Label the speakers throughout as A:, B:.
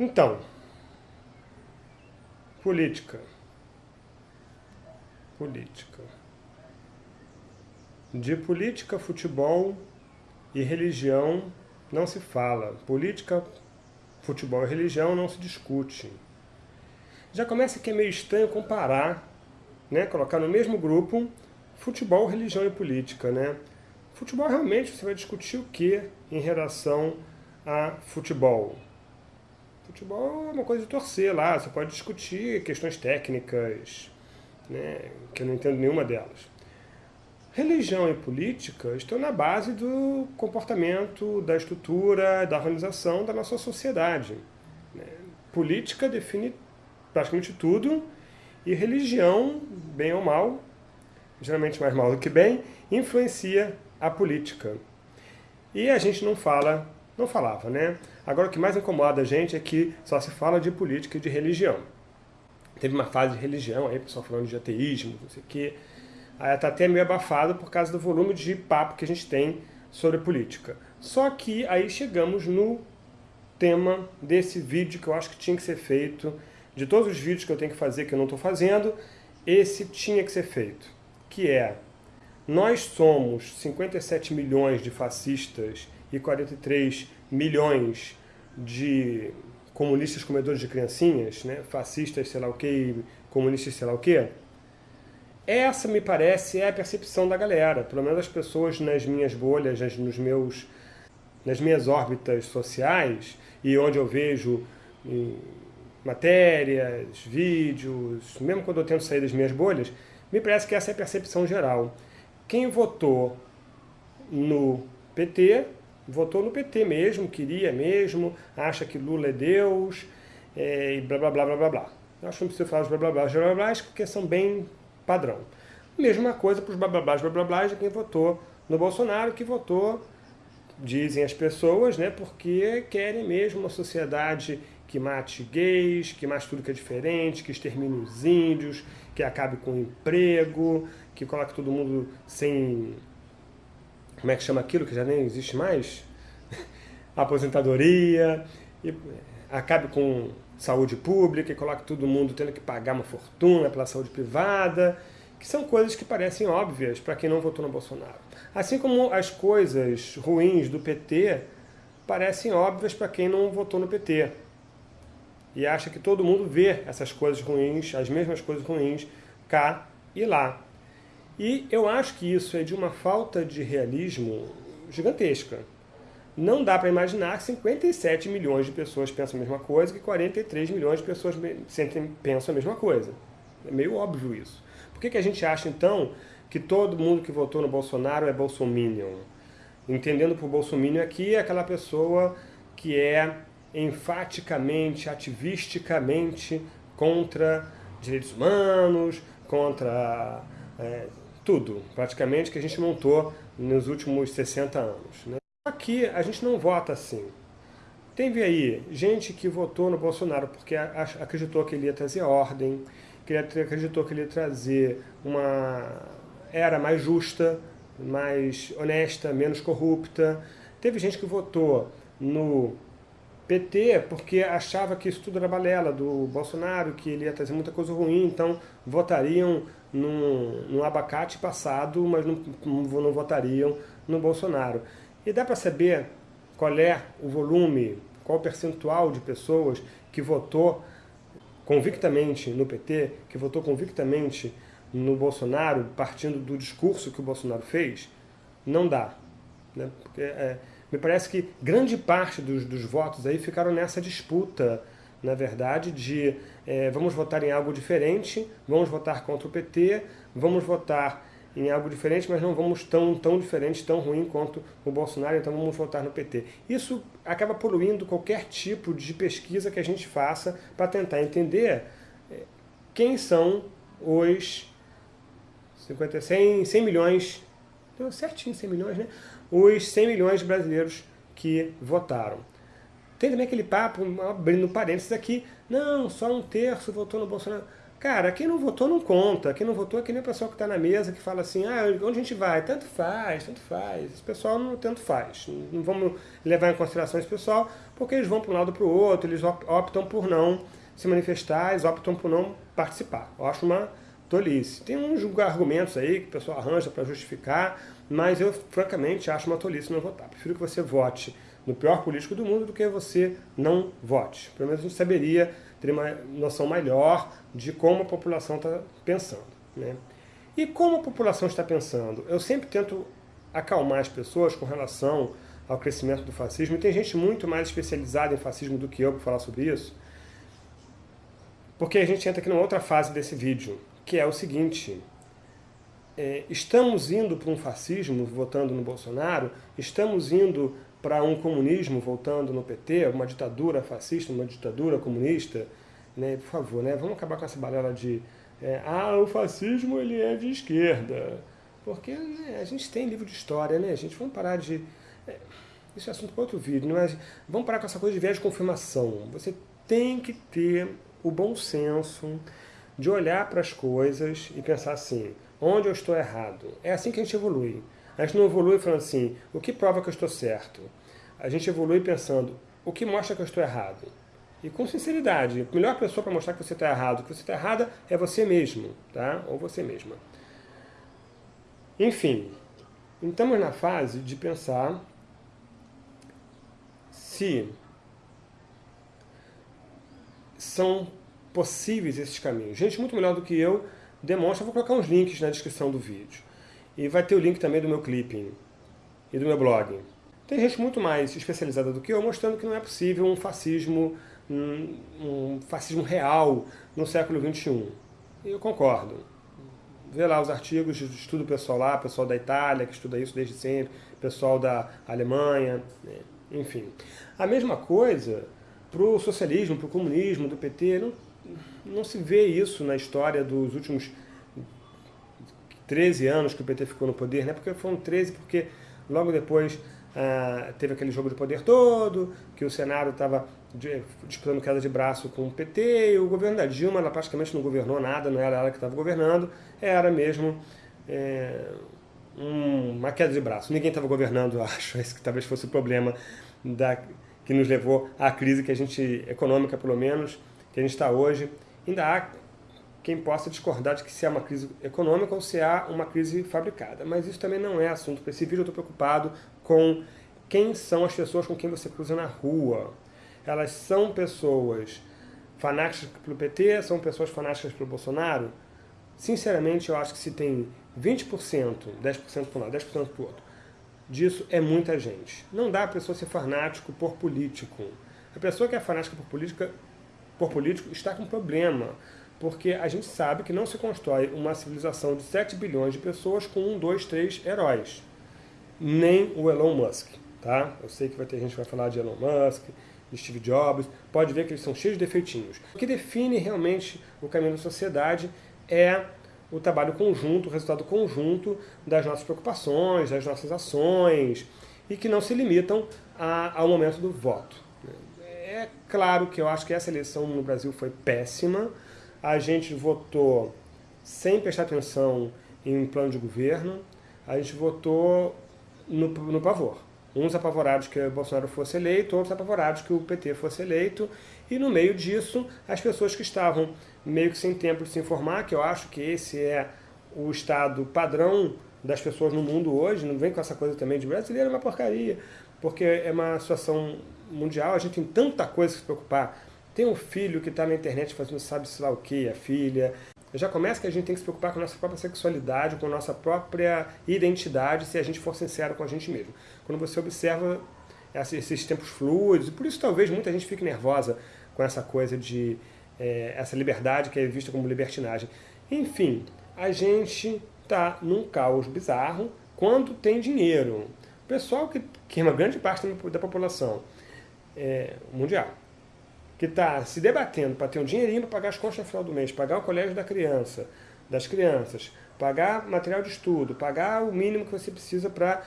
A: Então, política. Política. De política, futebol e religião não se fala. Política, futebol e religião não se discute. Já começa que é meio estranho comparar, né, colocar no mesmo grupo futebol, religião e política. Né? Futebol realmente você vai discutir o que em relação a futebol? Futebol é uma coisa de torcer lá, você pode discutir questões técnicas, né, que eu não entendo nenhuma delas. Religião e política estão na base do comportamento, da estrutura, da organização da nossa sociedade. Né. Política define praticamente tudo, e religião, bem ou mal, geralmente mais mal do que bem, influencia a política. E a gente não fala, não falava, né? Agora o que mais incomoda a gente é que só se fala de política e de religião. Teve uma fase de religião aí, pessoal falando de ateísmo, não sei o quê. Aí está até meio abafado por causa do volume de papo que a gente tem sobre política. Só que aí chegamos no tema desse vídeo que eu acho que tinha que ser feito, de todos os vídeos que eu tenho que fazer que eu não estou fazendo, esse tinha que ser feito, que é, nós somos 57 milhões de fascistas e 43 milhões de comunistas comedores de criancinhas, né? fascistas sei lá o que, comunistas sei lá o que, essa, me parece, é a percepção da galera, pelo menos as pessoas nas minhas bolhas, nos meus, nas minhas órbitas sociais, e onde eu vejo matérias, vídeos, mesmo quando eu tento sair das minhas bolhas, me parece que essa é a percepção geral. Quem votou no PT, votou no PT mesmo, queria mesmo, acha que Lula é Deus, é, e blá blá blá blá blá blá. Eu acho que não preciso falar os blá blá blá blá blá blá, porque são bem padrão. Mesma coisa para os blá blá blá blá blá blá de quem votou no Bolsonaro, que votou, dizem as pessoas, né, porque querem mesmo uma sociedade que mate gays, que mate tudo que é diferente, que extermine os índios, que acabe com o emprego, que coloque todo mundo sem... Como é que chama aquilo que já nem existe mais? Aposentadoria, e acabe com saúde pública e coloque todo mundo tendo que pagar uma fortuna pela saúde privada, que são coisas que parecem óbvias para quem não votou no Bolsonaro. Assim como as coisas ruins do PT parecem óbvias para quem não votou no PT. E acha que todo mundo vê essas coisas ruins, as mesmas coisas ruins, cá e lá. E eu acho que isso é de uma falta de realismo gigantesca. Não dá para imaginar que 57 milhões de pessoas pensam a mesma coisa que 43 milhões de pessoas pensam a mesma coisa. É meio óbvio isso. Por que, que a gente acha, então, que todo mundo que votou no Bolsonaro é bolsominion? Entendendo por bolsominion aqui é aquela pessoa que é enfaticamente, ativisticamente contra direitos humanos, contra é, tudo, praticamente, que a gente montou nos últimos 60 anos. Né? Aqui a gente não vota assim. Teve aí gente que votou no Bolsonaro porque acreditou que ele ia trazer ordem, que ele acreditou que ele ia trazer uma era mais justa, mais honesta, menos corrupta. Teve gente que votou no PT porque achava que isso tudo era balela do Bolsonaro, que ele ia trazer muita coisa ruim, então votariam no, no abacate passado, mas não, não votariam no Bolsonaro. E dá para saber qual é o volume, qual o percentual de pessoas que votou convictamente no PT, que votou convictamente no Bolsonaro, partindo do discurso que o Bolsonaro fez? Não dá. Né? Porque, é, me parece que grande parte dos, dos votos aí ficaram nessa disputa, na verdade, de é, vamos votar em algo diferente, vamos votar contra o PT, vamos votar em algo diferente, mas não vamos tão, tão diferente, tão ruim quanto o Bolsonaro, então vamos votar no PT. Isso acaba poluindo qualquer tipo de pesquisa que a gente faça para tentar entender é, quem são os 50, 100, 100 milhões, certinho 100 milhões, né? Os 100 milhões de brasileiros que votaram. Tem também aquele papo, abrindo parênteses aqui, não, só um terço votou no Bolsonaro. Cara, quem não votou não conta. Quem não votou é que nem o pessoal que está na mesa que fala assim, ah, onde a gente vai? Tanto faz, tanto faz. Esse pessoal não tanto faz. Não vamos levar em consideração esse pessoal, porque eles vão para um lado para o outro, eles optam por não se manifestar, eles optam por não participar. Eu acho uma tolice. Tem uns argumentos aí que o pessoal arranja para justificar, mas eu, francamente, acho uma tolice não votar. Prefiro que você vote no pior político do mundo do que você não vote. Pelo menos a gente saberia, teria uma noção melhor de como a população está pensando. Né? E como a população está pensando? Eu sempre tento acalmar as pessoas com relação ao crescimento do fascismo, e tem gente muito mais especializada em fascismo do que eu para falar sobre isso, porque a gente entra aqui numa outra fase desse vídeo, que é o seguinte, é, estamos indo para um fascismo votando no Bolsonaro, estamos indo para um comunismo voltando no PT, uma ditadura fascista, uma ditadura comunista, né? por favor, né? vamos acabar com essa balela de é, ah, o fascismo ele é de esquerda, porque né, a gente tem livro de história, né, gente? Vamos parar de... É, isso é assunto para outro vídeo, não é? Vamos parar com essa coisa de viés de confirmação. Você tem que ter o bom senso de olhar para as coisas e pensar assim, onde eu estou errado? É assim que a gente evolui. A gente não evolui falando assim, o que prova que eu estou certo? A gente evolui pensando, o que mostra que eu estou errado? E com sinceridade, a melhor pessoa para mostrar que você está errado, que você está errada, é você mesmo, tá? Ou você mesma. Enfim, estamos na fase de pensar se são possíveis esses caminhos. Gente muito melhor do que eu demonstra, vou colocar uns links na descrição do vídeo. E vai ter o link também do meu clipping e do meu blog. Tem gente muito mais especializada do que eu, mostrando que não é possível um fascismo, um, um fascismo real no século XXI. E eu concordo. Vê lá os artigos estudo pessoal lá, pessoal da Itália, que estuda isso desde sempre, pessoal da Alemanha, né? enfim. A mesma coisa para o socialismo, para o comunismo, do PT, não, não se vê isso na história dos últimos 13 anos que o PT ficou no poder, né? porque foram 13 porque logo depois ah, teve aquele jogo de poder todo, que o Senado estava disputando queda de braço com o PT, e o governo da Dilma ela praticamente não governou nada, não era ela que estava governando, era mesmo é, um, uma queda de braço. Ninguém estava governando, acho, esse que talvez fosse o problema da, que nos levou à crise que a gente, econômica pelo menos, que a gente está hoje. Ainda há quem possa discordar de que se há uma crise econômica ou se há uma crise fabricada. Mas isso também não é assunto para esse vídeo. Eu estou preocupado com quem são as pessoas com quem você cruza na rua. Elas são pessoas fanáticas pelo PT, são pessoas fanáticas pelo Bolsonaro? Sinceramente, eu acho que se tem 20%, 10% para um lado, 10% para o outro, disso é muita gente. Não dá a pessoa ser fanático por político. A pessoa que é fanática por política, por político está com problema porque a gente sabe que não se constrói uma civilização de 7 bilhões de pessoas com um, dois, três heróis. Nem o Elon Musk. Tá? Eu sei que vai ter gente que vai falar de Elon Musk, de Steve Jobs, pode ver que eles são cheios de defeitinhos. O que define realmente o caminho da sociedade é o trabalho conjunto, o resultado conjunto das nossas preocupações, das nossas ações, e que não se limitam a, ao momento do voto. É claro que eu acho que essa eleição no Brasil foi péssima, a gente votou sem prestar atenção em plano de governo, a gente votou no, no pavor. Uns apavorados que o Bolsonaro fosse eleito, outros apavorados que o PT fosse eleito, e no meio disso, as pessoas que estavam meio que sem tempo de se informar, que eu acho que esse é o estado padrão das pessoas no mundo hoje, não vem com essa coisa também de brasileiro é uma porcaria, porque é uma situação mundial, a gente tem tanta coisa a se preocupar, tem um filho que está na internet fazendo sabe-se lá o que, a filha. Já começa que a gente tem que se preocupar com a nossa própria sexualidade, com a nossa própria identidade, se a gente for sincero com a gente mesmo. Quando você observa esses tempos fluidos, e por isso talvez muita gente fique nervosa com essa coisa de é, essa liberdade que é vista como libertinagem. Enfim, a gente está num caos bizarro quando tem dinheiro. O pessoal que, que uma grande parte da população é, mundial, que está se debatendo para ter um dinheirinho para pagar as contas no final do mês, pagar o colégio da criança, das crianças, pagar material de estudo, pagar o mínimo que você precisa para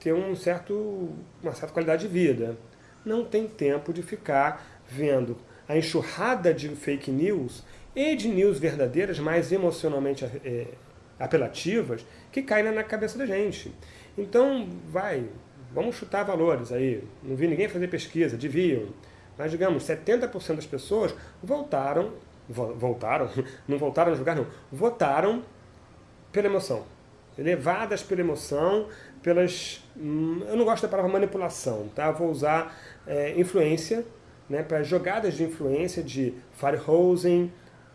A: ter um certo, uma certa qualidade de vida. Não tem tempo de ficar vendo a enxurrada de fake news e de news verdadeiras, mais emocionalmente é, apelativas, que caem na cabeça da gente. Então, vai, vamos chutar valores aí. Não vi ninguém fazer pesquisa, deviam. Mas, digamos, 70% das pessoas voltaram, voltaram, não voltaram a julgar, não, votaram pela emoção. Levadas pela emoção, pelas... Hum, eu não gosto da palavra manipulação, tá? Vou usar é, influência, né, para jogadas de influência de Firehosing,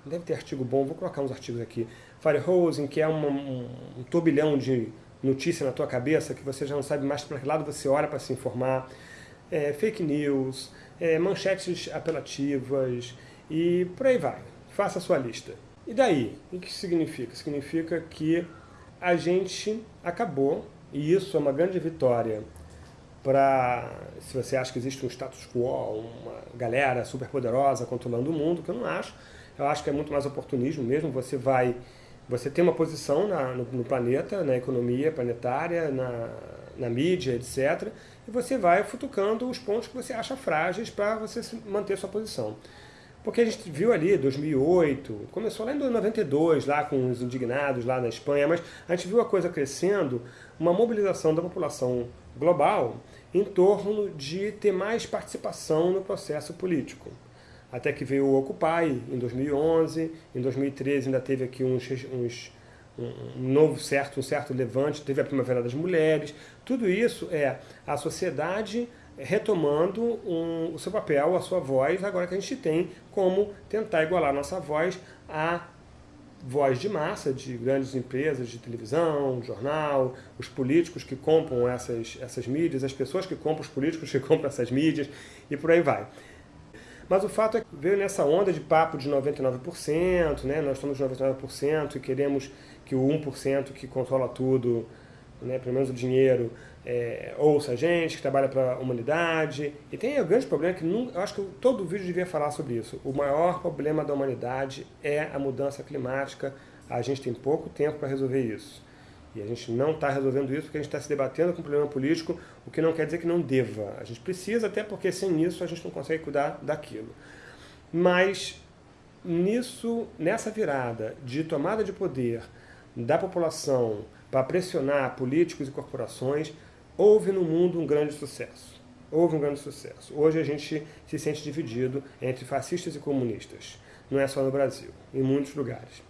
A: deve ter artigo bom, vou colocar uns artigos aqui. Firehosing, que é um, um, um turbilhão de notícia na tua cabeça, que você já não sabe mais para que lado você olha para se informar. É, fake news, é, manchetes apelativas e por aí vai. Faça a sua lista. E daí? O que significa? Significa que a gente acabou, e isso é uma grande vitória para, se você acha que existe um status quo, uma galera super poderosa controlando o mundo, que eu não acho, eu acho que é muito mais oportunismo mesmo, você vai, você tem uma posição na, no, no, planeta, na economia planetária, na, na mídia, etc., e você vai futucando os pontos que você acha frágeis para você manter sua posição. Porque a gente viu ali, 2008, começou lá em 92, lá com os indignados lá na Espanha, mas a gente viu a coisa crescendo, uma mobilização da população global em torno de ter mais participação no processo político. Até que veio o Occupy em 2011, em 2013 ainda teve aqui uns, uns um novo certo, um certo levante, teve a Primavera das Mulheres, tudo isso é a sociedade retomando um, o seu papel, a sua voz, agora que a gente tem como tentar igualar a nossa voz à voz de massa de grandes empresas de televisão, jornal, os políticos que compram essas, essas mídias, as pessoas que compram os políticos que compram essas mídias e por aí vai. Mas o fato é que veio nessa onda de papo de 99%, né? nós estamos 99% e queremos que o 1% que controla tudo, né? pelo menos o dinheiro, é, ouça a gente, que trabalha para a humanidade. E tem o grande problema que nunca, eu acho que todo vídeo devia falar sobre isso. O maior problema da humanidade é a mudança climática. A gente tem pouco tempo para resolver isso. E a gente não está resolvendo isso porque a gente está se debatendo com um problema político, o que não quer dizer que não deva. A gente precisa, até porque sem isso a gente não consegue cuidar daquilo. Mas nisso, nessa virada de tomada de poder da população para pressionar políticos e corporações, houve no mundo um grande sucesso. Houve um grande sucesso. Hoje a gente se sente dividido entre fascistas e comunistas. Não é só no Brasil, em muitos lugares.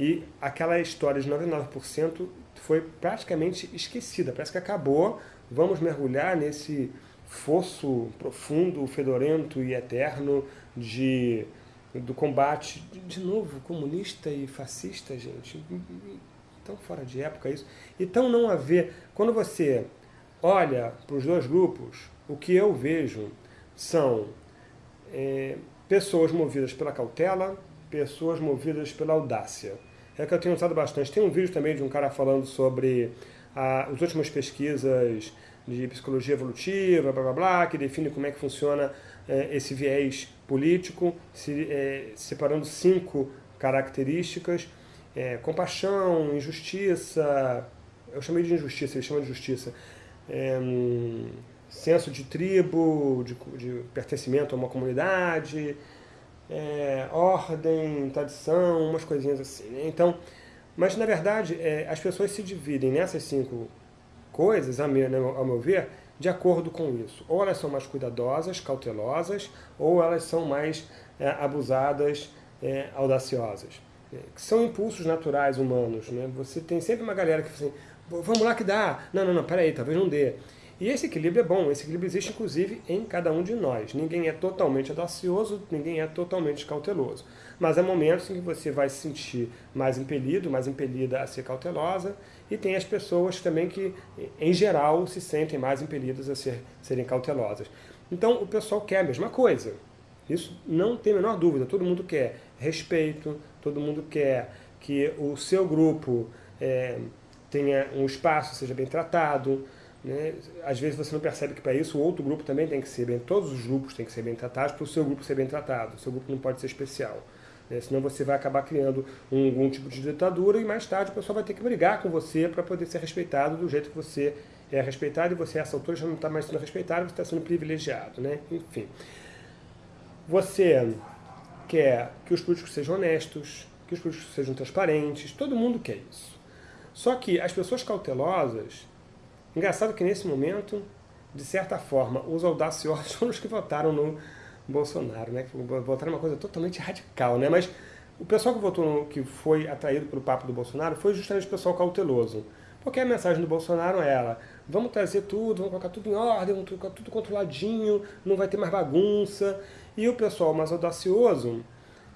A: E aquela história de 99% foi praticamente esquecida, parece que acabou. Vamos mergulhar nesse fosso profundo, fedorento e eterno de, do combate, de, de novo, comunista e fascista, gente tão fora de época isso, e tão não a ver. Quando você olha para os dois grupos, o que eu vejo são é, pessoas movidas pela cautela, pessoas movidas pela audácia. É que eu tenho usado bastante. Tem um vídeo também de um cara falando sobre a, as últimas pesquisas de psicologia evolutiva, blá blá blá, que define como é que funciona é, esse viés político, se, é, separando cinco características é, compaixão, injustiça, eu chamei de injustiça, ele chama de justiça, é, senso de tribo, de, de, pertencimento a uma comunidade, é, ordem, tradição, umas coisinhas assim. Né? Então, mas na verdade é, as pessoas se dividem nessas cinco coisas, ao meu, ao meu ver, de acordo com isso. Ou elas são mais cuidadosas, cautelosas, ou elas são mais é, abusadas, é, audaciosas que são impulsos naturais humanos. Né? Você tem sempre uma galera que fala assim, vamos lá que dá. Não, não, não, peraí, talvez não dê. E esse equilíbrio é bom, esse equilíbrio existe inclusive em cada um de nós. Ninguém é totalmente audacioso, ninguém é totalmente cauteloso. Mas há momentos em que você vai se sentir mais impelido, mais impelida a ser cautelosa, e tem as pessoas também que, em geral, se sentem mais impelidas a ser, serem cautelosas. Então o pessoal quer a mesma coisa. Isso não tem a menor dúvida, todo mundo quer respeito, todo mundo quer que o seu grupo é, tenha um espaço, seja bem tratado. Né? Às vezes você não percebe que para isso o outro grupo também tem que ser bem, todos os grupos têm que ser bem tratados para o seu grupo ser bem tratado. O seu grupo não pode ser especial. Né? Senão você vai acabar criando um, algum tipo de ditadura e mais tarde o pessoal vai ter que brigar com você para poder ser respeitado do jeito que você é respeitado e você, essa altura, já não está mais sendo respeitado, você está sendo privilegiado. Né? Enfim. Você quer que os políticos sejam honestos, que os políticos sejam transparentes, todo mundo quer isso. Só que as pessoas cautelosas, engraçado que nesse momento, de certa forma, os audaciosos foram os que votaram no Bolsonaro, né? Votaram uma coisa totalmente radical, né? Mas o pessoal que votou, que foi atraído pelo papo do Bolsonaro, foi justamente o pessoal cauteloso. Porque a mensagem do Bolsonaro era, vamos trazer tudo, vamos colocar tudo em ordem, vamos colocar tudo controladinho, não vai ter mais bagunça. E o pessoal mais audacioso,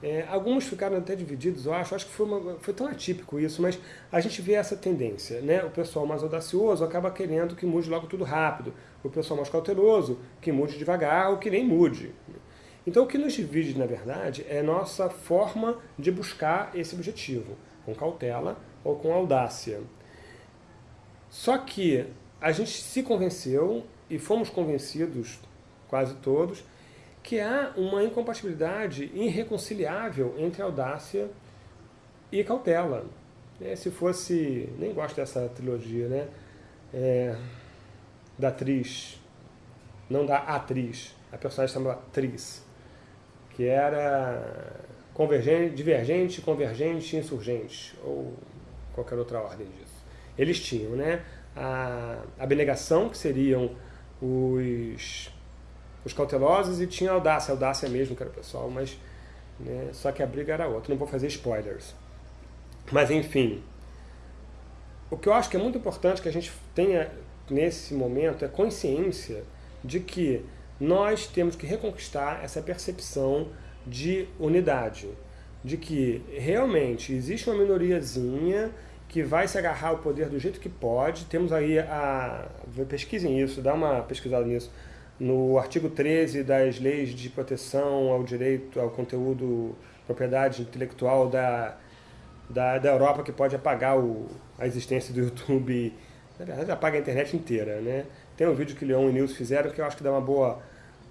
A: é, alguns ficaram até divididos, eu acho, acho que foi, uma, foi tão atípico isso, mas a gente vê essa tendência, né? O pessoal mais audacioso acaba querendo que mude logo tudo rápido. O pessoal mais cauteloso, que mude devagar ou que nem mude. Então o que nos divide, na verdade, é nossa forma de buscar esse objetivo, com cautela ou com audácia. Só que a gente se convenceu, e fomos convencidos, quase todos, que há uma incompatibilidade irreconciliável entre audácia e cautela. É, se fosse, nem gosto dessa trilogia, né? É, da atriz, não da atriz, a personagem chamava atriz, que era convergente, divergente, convergente, insurgente, ou qualquer outra ordem disso eles tinham né, a abnegação, que seriam os, os cautelosos, e tinha a audácia, a audácia mesmo, que era o pessoal, mas né, só que a briga era outra, não vou fazer spoilers. Mas enfim, o que eu acho que é muito importante que a gente tenha nesse momento é consciência de que nós temos que reconquistar essa percepção de unidade, de que realmente existe uma minoriazinha que vai se agarrar ao poder do jeito que pode. Temos aí a... pesquisem isso, dá uma pesquisada nisso. No artigo 13 das leis de proteção ao direito, ao conteúdo, propriedade intelectual da, da, da Europa, que pode apagar o, a existência do YouTube, na verdade apaga a internet inteira. Né? Tem um vídeo que Leon e Nils fizeram que eu acho que dá uma boa,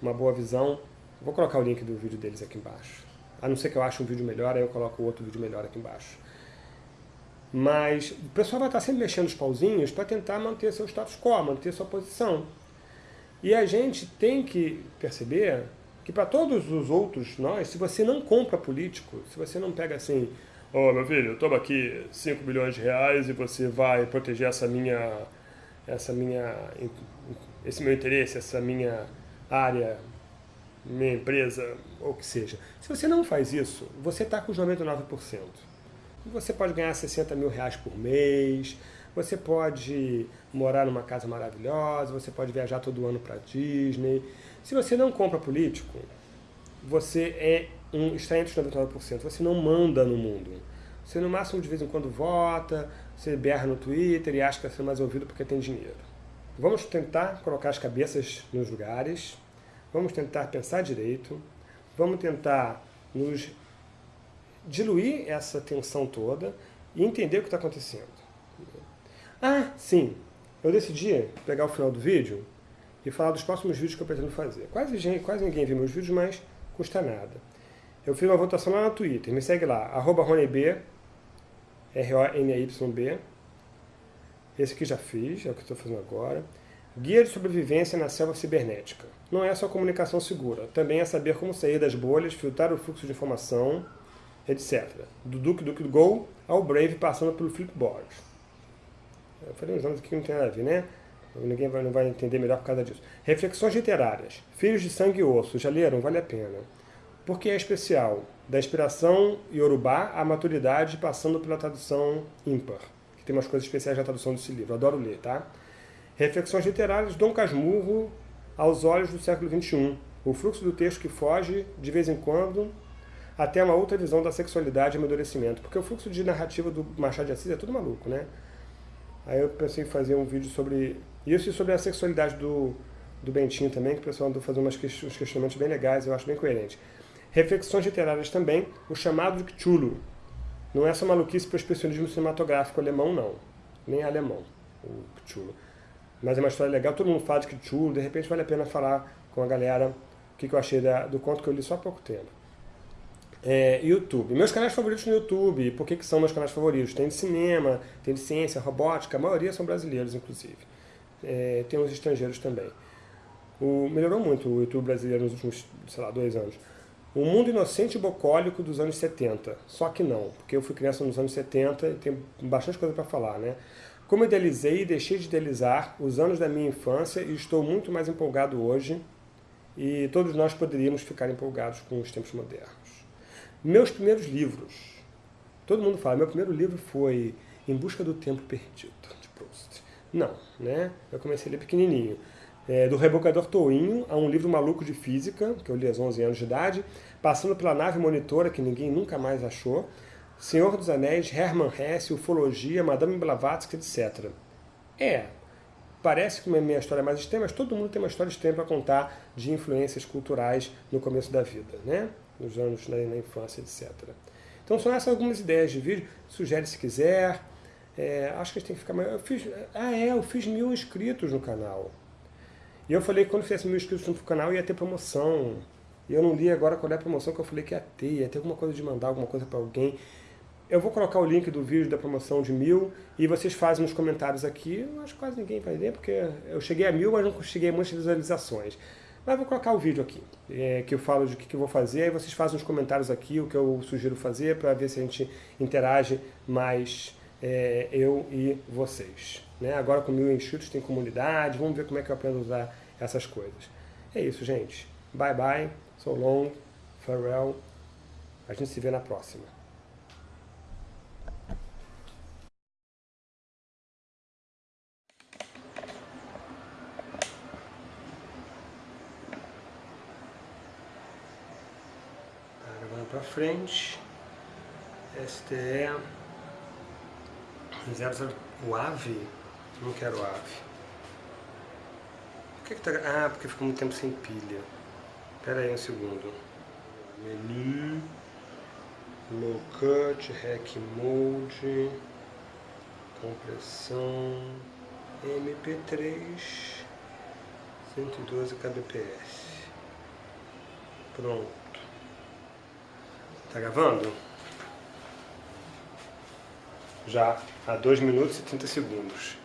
A: uma boa visão. Vou colocar o link do vídeo deles aqui embaixo. A não ser que eu ache um vídeo melhor, aí eu coloco outro vídeo melhor aqui embaixo. Mas o pessoal vai estar sempre mexendo os pauzinhos para tentar manter seu status quo, manter sua posição. E a gente tem que perceber que para todos os outros nós, se você não compra político, se você não pega assim, ó oh, meu filho, toma aqui 5 bilhões de reais e você vai proteger essa minha, essa minha, esse meu interesse, essa minha área, minha empresa, ou o que seja. Se você não faz isso, você está com os 99%. Você pode ganhar 60 mil reais por mês, você pode morar numa casa maravilhosa, você pode viajar todo ano para Disney. Se você não compra político, você é um, está entre os 99%, você não manda no mundo. Você no máximo de vez em quando vota, você berra no Twitter e acha que vai ser mais ouvido porque tem dinheiro. Vamos tentar colocar as cabeças nos lugares, vamos tentar pensar direito, vamos tentar nos diluir essa tensão toda e entender o que está acontecendo. Ah, sim, eu decidi pegar o final do vídeo e falar dos próximos vídeos que eu pretendo fazer. Quase, quase ninguém viu meus vídeos, mas custa nada. Eu fiz uma votação lá no Twitter, me segue lá, arroba RonyB, R-O-N-Y-B. Esse aqui já fiz, é o que estou fazendo agora. Guia de sobrevivência na selva cibernética. Não é só comunicação segura, também é saber como sair das bolhas, filtrar o fluxo de informação, etc. Do Duke Duke Go ao Brave, passando pelo Flipboard. Eu falei uns aqui que não tem nada a ver, né? Ninguém vai, não vai entender melhor por causa disso. Reflexões literárias. Filhos de Sangue e Osso. Já leram? Vale a pena. Por que é especial? Da inspiração iorubá à maturidade, passando pela tradução ímpar. Que tem umas coisas especiais na tradução desse livro. Adoro ler, tá? Reflexões literárias. Dom Casmurro aos olhos do século XXI. O fluxo do texto que foge, de vez em quando, até uma outra visão da sexualidade e amadurecimento. Porque o fluxo de narrativa do Machado de Assis é tudo maluco, né? Aí eu pensei em fazer um vídeo sobre isso e sobre a sexualidade do, do Bentinho também, que o pessoal andou fazendo uns questionamentos bem legais, eu acho bem coerente. Reflexões literárias também, o chamado de Cthulhu. Não é só maluquice para o expressionismo cinematográfico alemão, não. Nem alemão, o Cthulhu. Mas é uma história legal, todo mundo fala de Cthulhu, de repente vale a pena falar com a galera o que, que eu achei da, do conto que eu li só há pouco tempo. É, YouTube. Meus canais favoritos no YouTube, por que, que são meus canais favoritos? Tem de cinema, tem de ciência, robótica, a maioria são brasileiros, inclusive. É, tem uns estrangeiros também. O, melhorou muito o YouTube brasileiro nos últimos, sei lá, dois anos. O mundo inocente e bocólico dos anos 70. Só que não, porque eu fui criança nos anos 70 e tenho bastante coisa para falar, né? Como idealizei e deixei de idealizar os anos da minha infância e estou muito mais empolgado hoje e todos nós poderíamos ficar empolgados com os tempos modernos. Meus primeiros livros. Todo mundo fala, meu primeiro livro foi Em Busca do Tempo Perdido, de Proust. Não, né? Eu comecei a ler pequenininho é, do Rebocador Touinho a um livro maluco de física, que eu li aos 11 anos de idade, passando pela nave monitora, que ninguém nunca mais achou, Senhor dos Anéis, Hermann Hesse, Ufologia, Madame Blavatsky, etc. É, parece que a minha história é mais extrema, mas todo mundo tem uma história extrema para contar de influências culturais no começo da vida, né? Nos anos na, na infância, etc. Então são essas algumas ideias de vídeo, sugere se quiser, é, acho que a gente tem que ficar mais... Eu fiz, ah é, eu fiz mil inscritos no canal. E eu falei que quando fizesse mil inscritos no canal ia ter promoção. E eu não li agora qual é a promoção que eu falei que ia ter. Ia ter alguma coisa de mandar alguma coisa para alguém. Eu vou colocar o link do vídeo da promoção de mil e vocês fazem nos comentários aqui. Eu acho que quase ninguém vai ler, porque eu cheguei a mil, mas não cheguei a muitas visualizações. Mas vou colocar o vídeo aqui, é, que eu falo de o que, que eu vou fazer, aí vocês fazem nos comentários aqui o que eu sugiro fazer para ver se a gente interage mais é, eu e vocês. Né? Agora com mil inscritos tem comunidade, vamos ver como é que eu aprendo a usar essas coisas. É isso, gente. Bye bye, so long, farewell. A gente se vê na próxima. Agora para frente. STE 00 o AVE não quero ave. Por que, que tá... Ah, porque ficou muito tempo sem pilha. Espera aí um segundo. Menu. Low cut, Hack Mode. Compressão. MP3. 112 kbps. Pronto. Tá gravando? Já há 2 minutos e 30 segundos.